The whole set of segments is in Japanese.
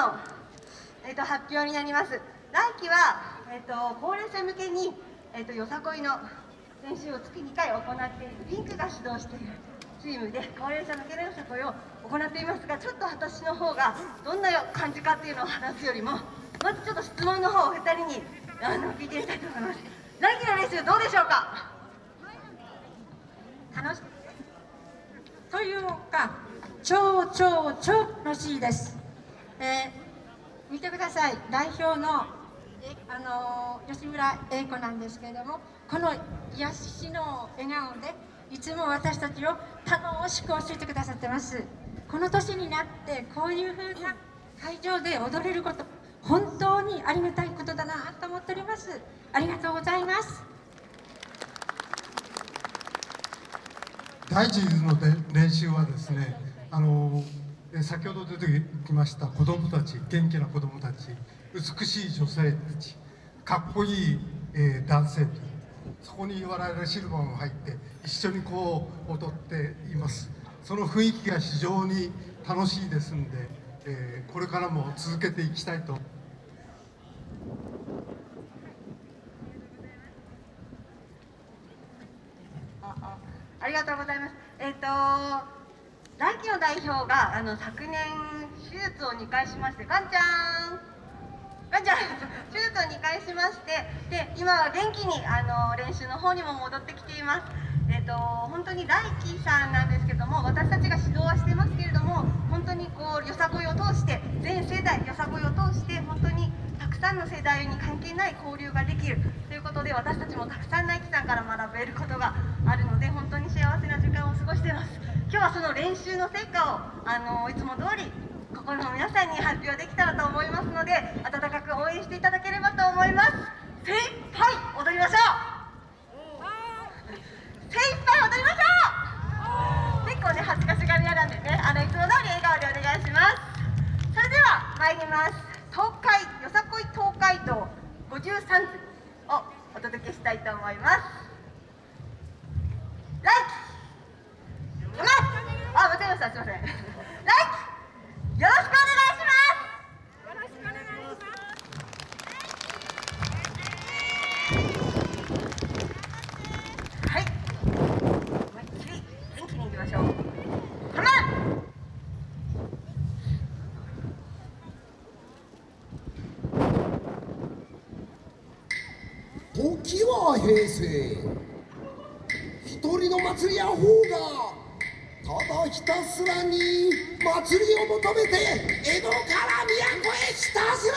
の、えーと、発表になります。来期は、えーと、高齢者向けに、えーと、よさこいの練習を月2回行っているピンクが指導しているチームで高齢者向けのよさこいを行っていますがちょっと私の方がどんな感じかっていうのを話すよりもまずちょっと質問の方を2人にあの聞いてみたいと思います。来期の練習どうでしょうか？楽しというか超超超楽しいです、えー、見てください。代表のえあの吉村英子なんですけれどもこの癒しの笑顔でいつも私たちを楽しく教えてくださってます。この年になってこういうふうな会場で踊れること本当にありがたいことだなと思っております。ありがとうございます。大事の練習はですねあの先ほど出てきました子どもたち元気な子どもたち美しい女性たちかっこいい、えー、男性そこに我々シルバーも入って一緒にこう踊っていますその雰囲気が非常に楽しいですんで、えー、これからも続けていきたいとありがとうございます。えっ、ー、と来期の代表があの昨年手術を2回しまして、ガンちゃん。ガンちゃん 手術を2回しましてで今は元気にあの練習の方にも戻ってきていますえっ、ー、と本当に大輝さんなんですけども私たちが指導はしてますけれども本当にこうよさこいを通して全世代よさこいを通して本当にたくさんの世代に関係ない交流ができるということで私たちもたくさん大輝さんから学べることがあるので本当に幸せな時間を過ごしています今日はその練習の成果をあのいつも通り心の皆さんに発表できたらと思いますので温かく応援していただければと思います。精一杯踊りましょう。精一杯踊りましょう。結構ね恥ずかしがり屋なんでねあのいつも通り笑顔でお願いします。それでは参ります。東海よさこい東海道53図をお届けしたいと思いますライキあ、間違えました、すいません。ライキよろしくお願いしますよろしくお願いしますはい思いっきり元気にいきましょうハマ時は平成一人の祭りや方がただひたすらに祭りを求めて江戸から都へ来たする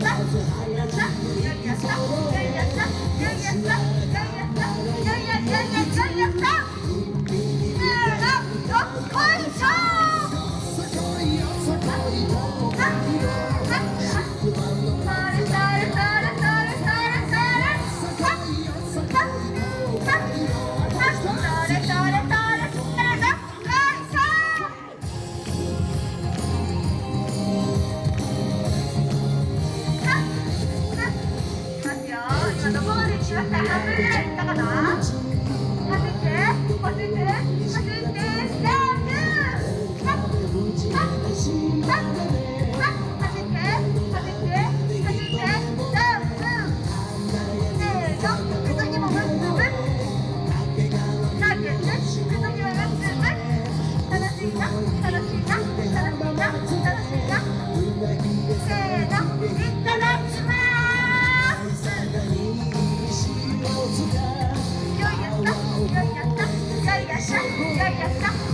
Zack, zack, zack. 楽しいな楽しいな楽しいな楽しいなせーの 생겼어?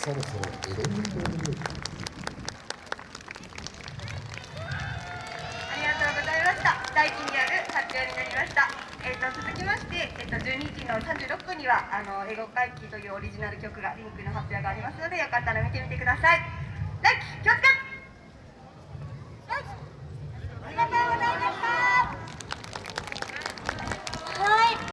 そろそろエレメントを見ようありがとうございました。大輝による発表になりました。えーと、続きまして、えーと、と12時の36分には「あの英語会議」というオリジナル曲がリンクの発表がありますのでよかったら見てみてください。来気をつけ